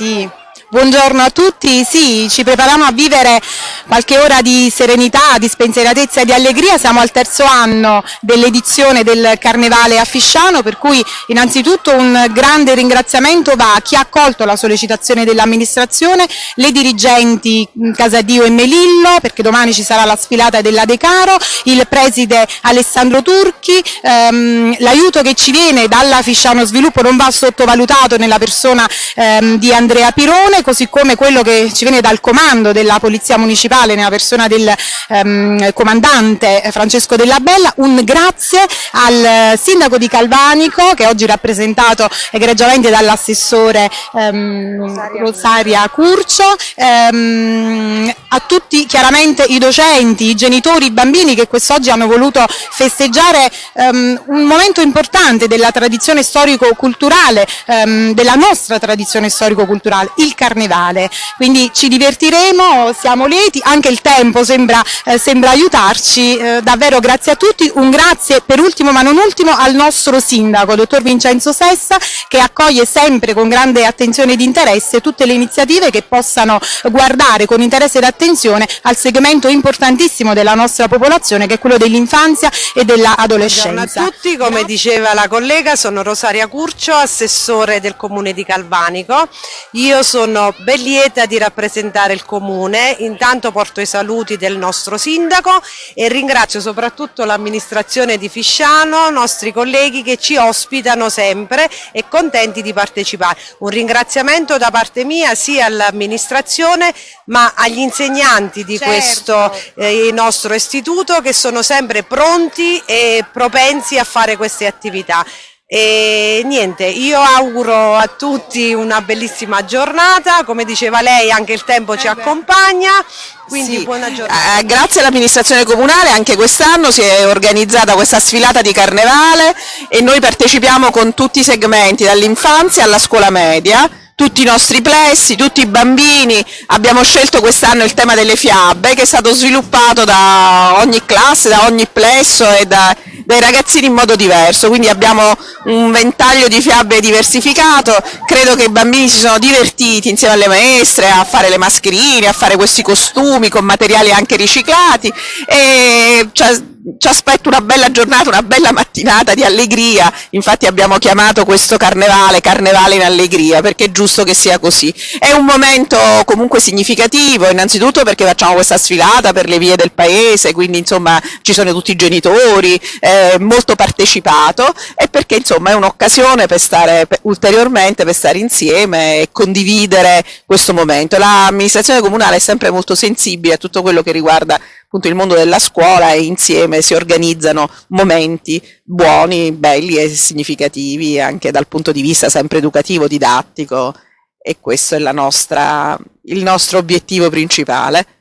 Sì. Buongiorno a tutti, sì, ci prepariamo a vivere qualche ora di serenità, di spensieratezza e di allegria, siamo al terzo anno dell'edizione del Carnevale a Fisciano, per cui innanzitutto un grande ringraziamento va a chi ha accolto la sollecitazione dell'amministrazione, le dirigenti Casadio e Melillo, perché domani ci sarà la sfilata della De Caro, il preside Alessandro Turchi, ehm, l'aiuto che ci viene dalla Fisciano Sviluppo non va sottovalutato nella persona ehm, di Andrea Pirone, così come quello che ci viene dal comando della Polizia Municipale nella persona del ehm, comandante Francesco Della Bella, un grazie al sindaco di Calvanico che oggi è rappresentato egregiamente dall'assessore ehm, Rosaria Curcio, ehm, a tutti chiaramente i docenti, i genitori, i bambini che quest'oggi hanno voluto festeggiare ehm, un momento importante della tradizione storico-culturale, ehm, della nostra tradizione storico-culturale, il carnevale. Quindi ci divertiremo, siamo lieti, anche il tempo sembra, eh, sembra aiutarci, eh, davvero grazie a tutti, un grazie per ultimo ma non ultimo al nostro sindaco, dottor Vincenzo Sessa, che accoglie sempre con grande attenzione ed interesse tutte le iniziative che possano guardare con interesse ed attenzione al segmento importantissimo della nostra popolazione che è quello dell'infanzia e dell'adolescenza. Buongiorno a tutti, come diceva la collega sono Rosaria Curcio, assessore del comune di Calvanico. Io sono ben lieta di rappresentare il comune, intanto porto i saluti del nostro sindaco e ringrazio soprattutto l'amministrazione di Fisciano, i nostri colleghi che ci ospitano sempre e contenti di partecipare. Un ringraziamento da parte mia sia all'amministrazione ma agli insegnanti di certo. questo eh, nostro istituto che sono sempre pronti e propensi a fare queste attività. E niente, io auguro a tutti una bellissima giornata, come diceva lei anche il tempo ci eh accompagna, quindi sì. buona giornata. Eh, grazie all'amministrazione comunale anche quest'anno si è organizzata questa sfilata di carnevale e noi partecipiamo con tutti i segmenti, dall'infanzia alla scuola media, tutti i nostri plessi, tutti i bambini, abbiamo scelto quest'anno il tema delle fiabe che è stato sviluppato da ogni classe, da ogni plesso e da, dai ragazzini in modo diverso, quindi abbiamo un ventaglio di fiabe diversificato, credo che i bambini si sono divertiti insieme alle maestre a fare le mascherine, a fare questi costumi con materiali anche riciclati. E cioè, ci aspetta una bella giornata, una bella mattinata di allegria, infatti abbiamo chiamato questo carnevale Carnevale in allegria perché è giusto che sia così. È un momento comunque significativo, innanzitutto perché facciamo questa sfilata per le vie del paese, quindi insomma ci sono tutti i genitori, eh, molto partecipato e perché insomma è un'occasione per stare per, ulteriormente, per stare insieme e condividere questo momento. L'amministrazione comunale è sempre molto sensibile a tutto quello che riguarda appunto il mondo della scuola e insieme si organizzano momenti buoni, belli e significativi anche dal punto di vista sempre educativo, didattico e questo è nostra, il nostro obiettivo principale.